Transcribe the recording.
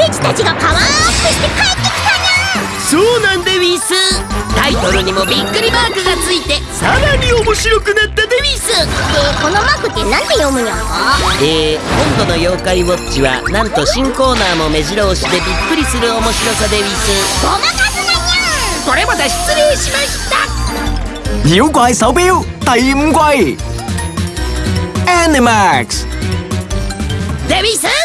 俺っちたちがパワーアップして帰ってきたなそうなんでウィス。タイトルにもびっくりマークがついてさらに面白くなったでウィス。でこのマークって何で読むにゃんかえー、今度の妖怪ウォッチはなんと新コーナーも目白押しでびっくりする面白さでウィス。ごまかすなにゃん。これまた失礼しました。妖怪手錶第5回 Animax デビス。